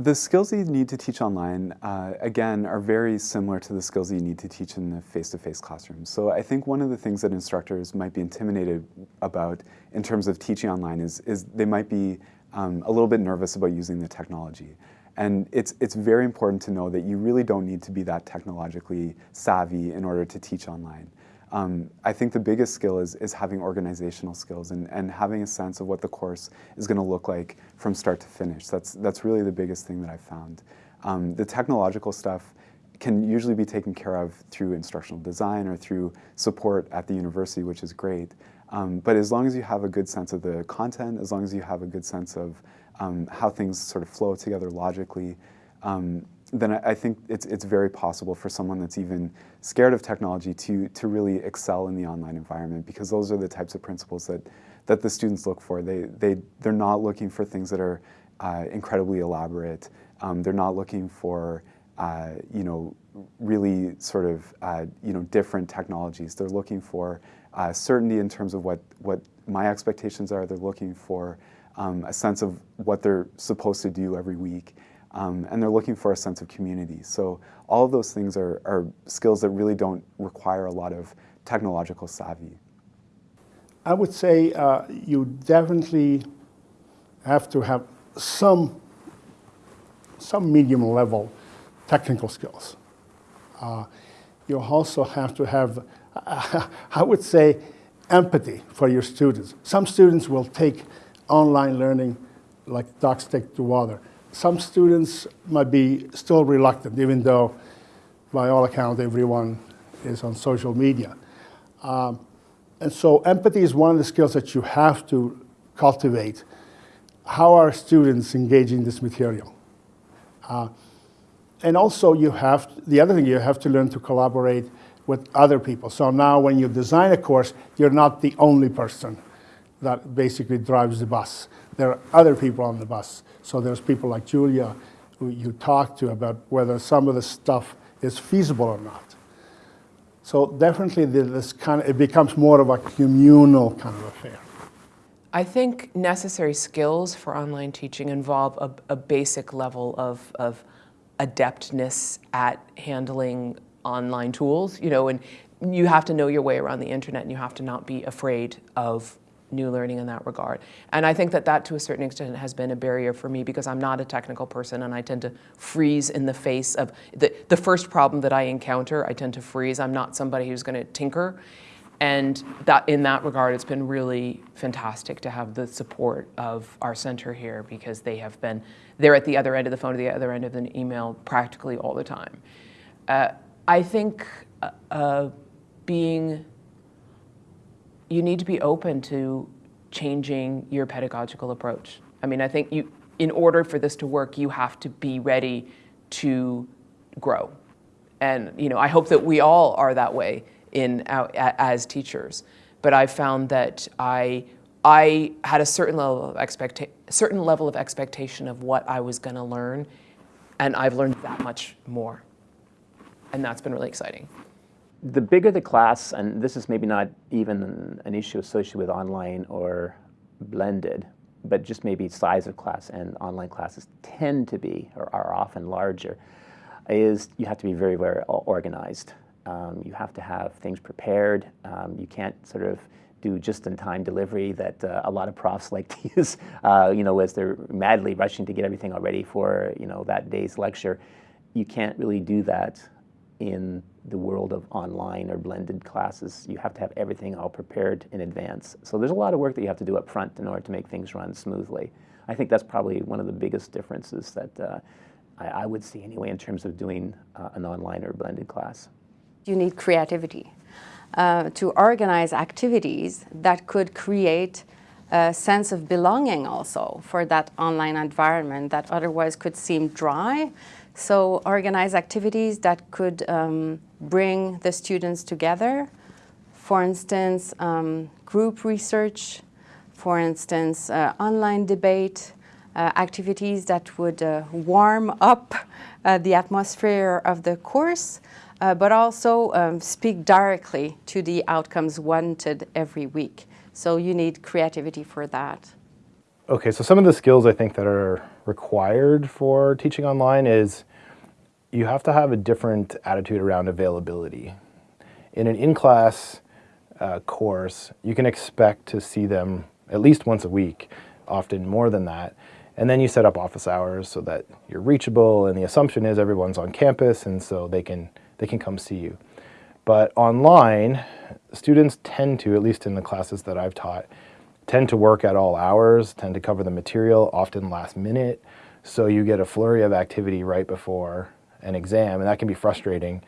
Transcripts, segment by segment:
The skills that you need to teach online, uh, again, are very similar to the skills that you need to teach in the face-to-face -face classroom. So I think one of the things that instructors might be intimidated about in terms of teaching online is, is they might be um, a little bit nervous about using the technology. And it's, it's very important to know that you really don't need to be that technologically savvy in order to teach online. Um, I think the biggest skill is, is having organizational skills and, and having a sense of what the course is going to look like from start to finish. That's, that's really the biggest thing that I've found. Um, the technological stuff can usually be taken care of through instructional design or through support at the university, which is great. Um, but as long as you have a good sense of the content, as long as you have a good sense of um, how things sort of flow together logically, um, then I, think it's, it's very possible for someone that's even scared of technology to, to really excel in the online environment because those are the types of principles that, that the students look for. They, they, they're not looking for things that are uh, incredibly elaborate. Um, they're not looking for, uh, you know, really sort of, uh, you know, different technologies. They're looking for uh, certainty in terms of what, what my expectations are. They're looking for um, a sense of what they're supposed to do every week um, and they're looking for a sense of community. So all of those things are, are skills that really don't require a lot of technological savvy. I would say uh, you definitely have to have some, some medium level technical skills. Uh, you also have to have, I would say, empathy for your students. Some students will take online learning like ducks take to water some students might be still reluctant, even though, by all accounts, everyone is on social media. Um, and so empathy is one of the skills that you have to cultivate. How are students engaging this material? Uh, and also you have, the other thing, you have to learn to collaborate with other people. So now when you design a course, you're not the only person that basically drives the bus. There are other people on the bus. So there's people like Julia who you talk to about whether some of the stuff is feasible or not. So definitely this kind of, it becomes more of a communal kind of affair. I think necessary skills for online teaching involve a, a basic level of, of adeptness at handling online tools, you know, and you have to know your way around the internet and you have to not be afraid of new learning in that regard. And I think that that to a certain extent has been a barrier for me because I'm not a technical person and I tend to freeze in the face of the, the first problem that I encounter, I tend to freeze. I'm not somebody who's gonna tinker. And that in that regard, it's been really fantastic to have the support of our center here because they have been, they're at the other end of the phone, the other end of an email practically all the time. Uh, I think uh, uh, being you need to be open to changing your pedagogical approach. I mean, I think you, in order for this to work, you have to be ready to grow. And, you know, I hope that we all are that way in, uh, as teachers. But I found that I, I had a certain level of expecta certain level of expectation of what I was gonna learn, and I've learned that much more. And that's been really exciting the bigger the class, and this is maybe not even an issue associated with online or blended, but just maybe size of class and online classes tend to be or are often larger, is you have to be very, very organized. Um, you have to have things prepared. Um, you can't sort of do just-in-time delivery that uh, a lot of profs like to use, uh, you know, as they're madly rushing to get everything all ready for, you know, that day's lecture. You can't really do that in the world of online or blended classes. You have to have everything all prepared in advance. So there's a lot of work that you have to do up front in order to make things run smoothly. I think that's probably one of the biggest differences that uh, I, I, would see anyway in terms of doing uh, an online or blended class. You need creativity uh, to organize activities that could create a sense of belonging also for that online environment that otherwise could seem dry so organize activities that could um, bring the students together. For instance, um, group research, for instance, uh, online debate, uh, activities that would uh, warm up uh, the atmosphere of the course, uh, but also um, speak directly to the outcomes wanted every week. So you need creativity for that. Okay, so some of the skills I think that are required for teaching online is you have to have a different attitude around availability. In an in-class uh, course, you can expect to see them at least once a week, often more than that. And then you set up office hours so that you're reachable and the assumption is everyone's on campus and so they can, they can come see you. But online, students tend to, at least in the classes that I've taught, tend to work at all hours, tend to cover the material, often last minute. So you get a flurry of activity right before an exam, and that can be frustrating.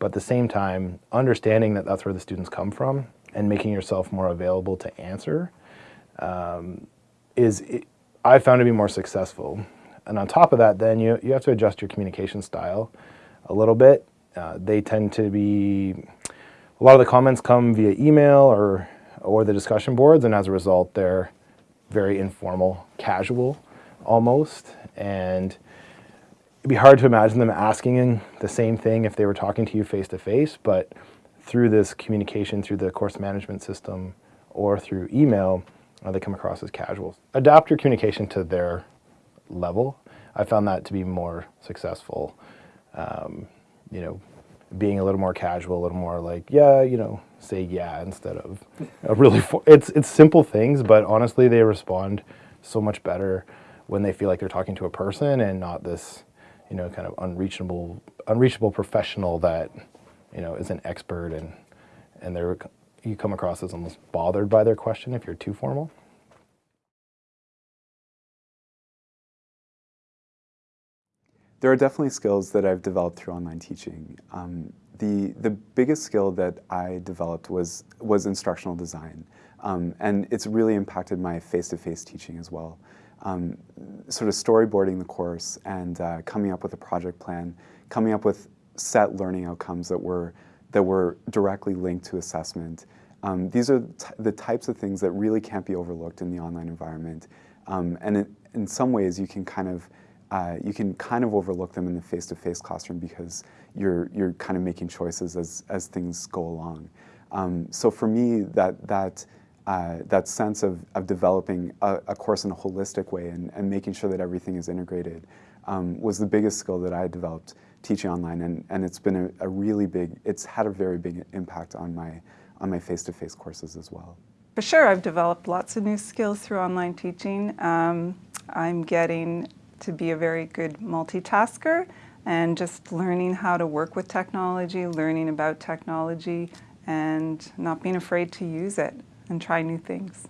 But at the same time, understanding that that's where the students come from and making yourself more available to answer um, is, I found to be more successful. And on top of that, then you, you have to adjust your communication style a little bit. Uh, they tend to be, a lot of the comments come via email or, or the discussion boards, and as a result, they're very informal, casual almost. And it'd be hard to imagine them asking the same thing if they were talking to you face to face, but through this communication, through the course management system, or through email, uh, they come across as casuals. Adapt your communication to their level. I found that to be more successful. Um, you know, being a little more casual, a little more like, yeah, you know, say yeah instead of a really, it's, it's simple things, but honestly, they respond so much better when they feel like they're talking to a person and not this, you know, kind of unreachable, unreachable professional that, you know, is an expert and, and they're, you come across as almost bothered by their question if you're too formal. There are definitely skills that I've developed through online teaching. Um, the, the biggest skill that I developed was, was instructional design. Um, and it's really impacted my face-to-face -face teaching as well. Um, sort of storyboarding the course and uh, coming up with a project plan, coming up with set learning outcomes that were, that were directly linked to assessment. Um, these are the types of things that really can't be overlooked in the online environment. Um, and it, in some ways, you can kind of uh, you can kind of overlook them in the face-to-face -face classroom because you're, you're kind of making choices as, as things go along. Um, so for me, that, that, uh, that sense of, of developing a, a, course in a holistic way and, and making sure that everything is integrated um, was the biggest skill that I developed teaching online and, and it's been a, a, really big, it's had a very big impact on my on my face-to-face -face courses as well. For sure, I've developed lots of new skills through online teaching. Um, I'm getting to be a very good multitasker and just learning how to work with technology, learning about technology, and not being afraid to use it and try new things.